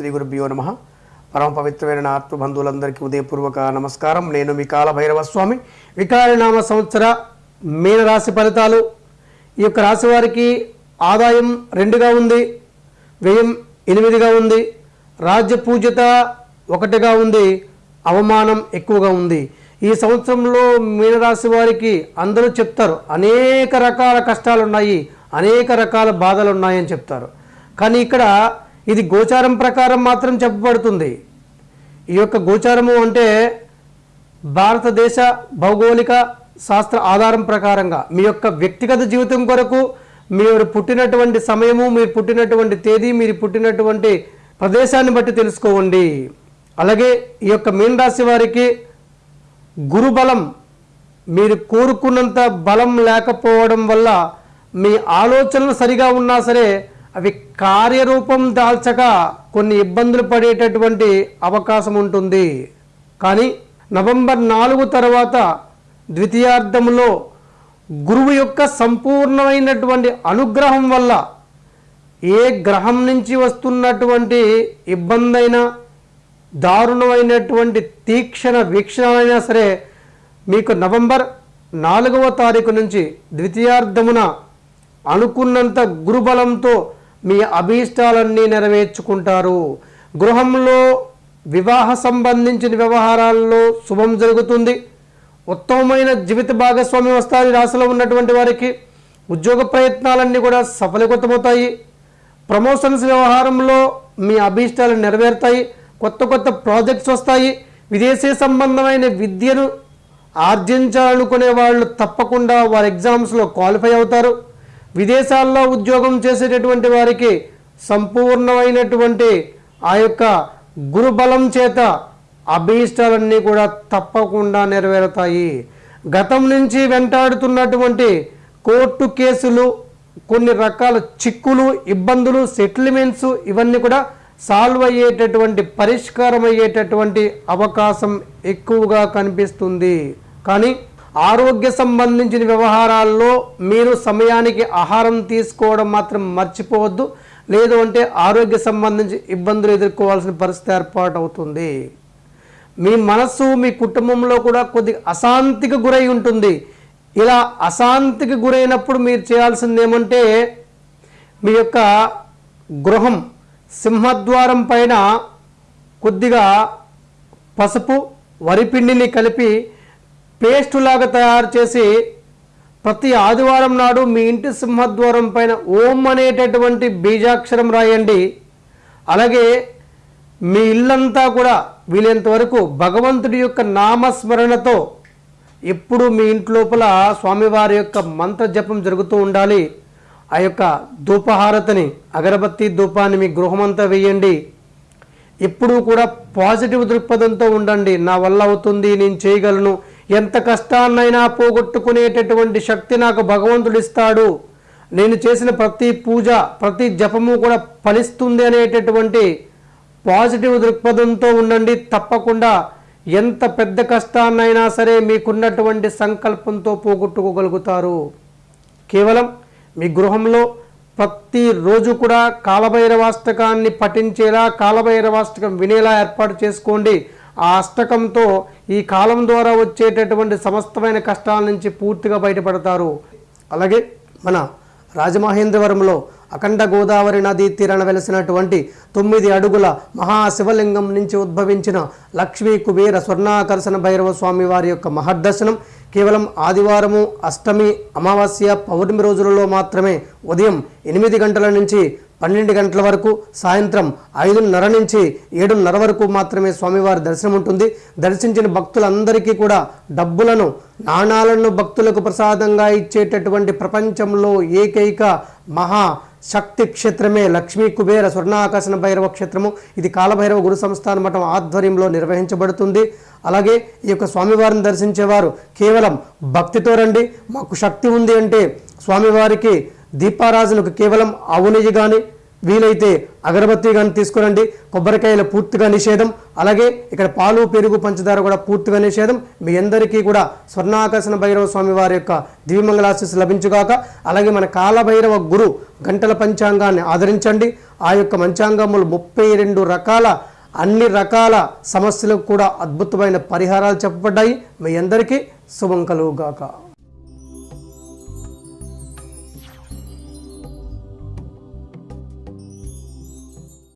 శ్రీ గురుభ్యో నమ. పరమ పవిత్రమైన ఆత్మబంధువులందరికీ ఉదయపూర్వక నమస్కారం. నేను మీ కాల భైరవ స్వామి వికారనామ సంవత్సర మీనరాశి ఫలితాలు. ఈ యొక్క రాశి వారికి ఆదాయం రెండుగా ఉంది వ్యయం ఎనిమిదిగా ఉంది రాజ్య పూజ్యత ఒకటిగా ఉంది అవమానం ఎక్కువగా ఉంది. ఈ సంవత్సరంలో మీనరాశి వారికి అందరూ చెప్తారు అనేక రకాల కష్టాలు ఉన్నాయి అనేక రకాల బాధలు ఉన్నాయని చెప్తారు. కానీ ఇక్కడ ఇది గోచారం ప్రకారం మాత్రం చెప్పబడుతుంది. ఈ యొక్క గోచారము అంటే భారతదేశ భౌగోళిక శాస్త్ర ఆధారం ప్రకారంగా మీ యొక్క వ్యక్తిగత జీవితం కొరకు మీరు పుట్టినటువంటి సమయము మీరు పుట్టినటువంటి తేదీ మీరు పుట్టినటువంటి ప్రదేశాన్ని బట్టి తెలుసుకోండి. అలాగే ఈ యొక్క మీనరాశి వారికి గురుబలం మీరు కోరుకున్నంత బలం లేకపోవడం వల్ల మీ ఆలోచనలు సరిగా ఉన్నా సరే అవి కార్యరూపం దాల్చక కొన్ని ఇబ్బందులు పడేటటువంటి అవకాశం ఉంటుంది. కానీ నవంబర్ నాలుగు తర్వాత ద్వితీయార్థంలో గురువు యొక్క సంపూర్ణమైనటువంటి అనుగ్రహం వల్ల ఏ గ్రహం నుంచి వస్తున్నటువంటి ఇబ్బందైనా దారుణమైనటువంటి తీక్షణ వీక్షణ అయినా సరే మీకు నవంబర్ నాలుగవ తారీఖు నుంచి ద్వితీయార్థమున అనుకున్నంత గురుబలంతో మీ అభీష్టాలన్నీ నెరవేర్చుకుంటారు. గృహంలో వివాహ సంబంధించిన వ్యవహారాల్లో శుభం జరుగుతుంది. ఉత్తమమైన జీవిత భాగస్వామి వస్తారు రాశిలో ఉన్నటువంటి వారికి ఉద్యోగ ప్రయత్నాలన్నీ కూడా సఫలీకృతమవుతాయి. ప్రమోషన్స్ వ్యవహారంలో మీ అభీష్టాలు నెరవేరుతాయి. కొత్త కొత్త ప్రాజెక్ట్స్ వస్తాయి. విదేశీ సంబంధమైన విద్యను ఆర్జించాలనుకునే వాళ్ళు తప్పకుండా వారి ఎగ్జామ్స్లో క్వాలిఫై అవుతారు. విదేశాల్లో ఉద్యోగం చేసేటటువంటి వారికి సంపూర్ణమైనటువంటి ఆ యొక్క గురుబలం చేత అభీష్టాలన్నీ కూడా తప్పకుండా నెరవేరుతాయి. గతం నుంచి వెంటాడుతున్నటువంటి కోర్టు కేసులు కొన్ని రకాల చిక్కులు ఇబ్బందులు సెటిల్మెంట్స్ ఇవన్నీ కూడా సాల్వ్ అయ్యేటటువంటి పరిష్కారం అయ్యేటటువంటి అవకాశం ఎక్కువగా కనిపిస్తుంది. కానీ ఆరోగ్య సంబంధించిన వ్యవహారాల్లో మీరు సమయానికి ఆహారం తీసుకోవడం మాత్రం మర్చిపోవద్దు. లేదు అంటే ఆరోగ్య సంబంధించి ఇబ్బందులు ఎదుర్కోవాల్సిన పరిస్థితి ఏర్పాటు అవుతుంది మీ మనస్సు మీ కుటుంబంలో కూడా కొద్ది అశాంతికి గురై ఉంటుంది. ఇలా అశాంతికి గురైనప్పుడు మీరు చేయాల్సింది ఏమంటే మీ యొక్క గృహం సింహద్వారం పైన కొద్దిగా పసుపు వరిపిండిని కలిపి పేస్ట్ లాగా తయారు చేసి ప్రతి ఆదివారం నాడు మీ ఇంటి సింహద్వారం పైన ఓం అనేటటువంటి బీజాక్షరం రాయండి. అలాగే మీ ఇల్లంతా కూడా వీలైనంత వరకు భగవంతుడి యొక్క నామస్మరణతో ఎప్పుడు మీ ఇంటి లోపల స్వామివారి యొక్క మంత్ర జపం జరుగుతూ ఉండాలి. ఆ యొక్క ధూపహారతని అగరబత్తి ధూపాన్ని మీ గృహమంతా వేయండి. ఎప్పుడూ కూడా పాజిటివ్ దృక్పథంతో ఉండండి. నా వల్ల అవుతుంది నేను చేయగలను. ఎంత కష్టాన్నైనా పోగొట్టుకునేటటువంటి శక్తి నాకు భగవంతుడు ఇస్తాడు నేను చేసిన ప్రతి పూజ ప్రతి జపము కూడా ఫలిస్తుంది అనేటటువంటి పాజిటివ్ దృక్పథంతో ఉండండి. తప్పకుండా ఎంత పెద్ద కష్టాన్నైనా సరే మీకున్నటువంటి సంకల్పంతో పోగొట్టుకోగలుగుతారు. కేవలం మీ గృహంలో ప్రతిరోజు కూడా కాలభైరవాష్టకాన్ని పఠించేలా కాలభైరవాష్టకం వినేలా ఏర్పాటు చేసుకోండి. ఆ అష్టకంతో ఈ కాలం ద్వారా వచ్చేటటువంటి సమస్తమైన కష్టాల నుంచి పూర్తిగా బయటపడతారు. అలాగే మన రాజమహేంద్రవరంలో అఖండ గోదావరి నదీ తీరాన వెలిసినటువంటి తొమ్మిది అడుగుల మహాశివలింగం నుంచి ఉద్భవించిన లక్ష్మీ కుబేర స్వర్ణాకర్షణ భైరవ స్వామి వారి యొక్క మహర్దర్శనం కేవలం ఆదివారము అష్టమి అమావాస్య పౌర్ణమి రోజులలో మాత్రమే ఉదయం ఎనిమిది గంటల నుంచి పన్నెండు గంటల వరకు సాయంత్రం ఐదున్నర నుంచి ఏడున్నర వరకు మాత్రమే స్వామివారి దర్శనం ఉంటుంది. దర్శించిన భక్తులందరికీ కూడా డబ్బులను నాణాలను భక్తులకు ప్రసాదంగా ఇచ్చేటటువంటి ప్రపంచంలో ఏకైక మహా శక్తి క్షేత్రమే లక్ష్మీ కుబేర స్వర్ణాకర్షణ భైరవ క్షేత్రము. ఇది కాలభైరవ గురు సంస్థాన మఠం ఆధ్వర్యంలో నిర్వహించబడుతుంది. అలాగే ఈ యొక్క స్వామివారిని దర్శించేవారు కేవలం భక్తితో రండి. మాకు శక్తి ఉంది అంటే స్వామివారికి దీపారాజులకు కేవలం ఆవు నెయ్యి కానీ వీలైతే అగరబత్తి కానీ తీసుకురండి. కొబ్బరికాయలు పూర్తిగా నిషేధం. అలాగే ఇక్కడ పాలు పెరుగు పంచదార కూడా పూర్తిగా నిషేధం. మీ అందరికీ కూడా స్వర్ణాకర్షణ భైరవ స్వామి వారి యొక్క దివ్యమంగళాశీస్సు లభించుగాక అలాగే మన కాలభైరవ గురు గంటల పంచాంగాన్ని ఆదరించండి. ఆ యొక్క పంచాంగములు ముప్పై రెండు రకాల అన్ని రకాల సమస్యలకు కూడా అద్భుతమైన పరిహారాలు చెప్పబడ్డాయి. మీ అందరికీ శుభం కలుగుగాక.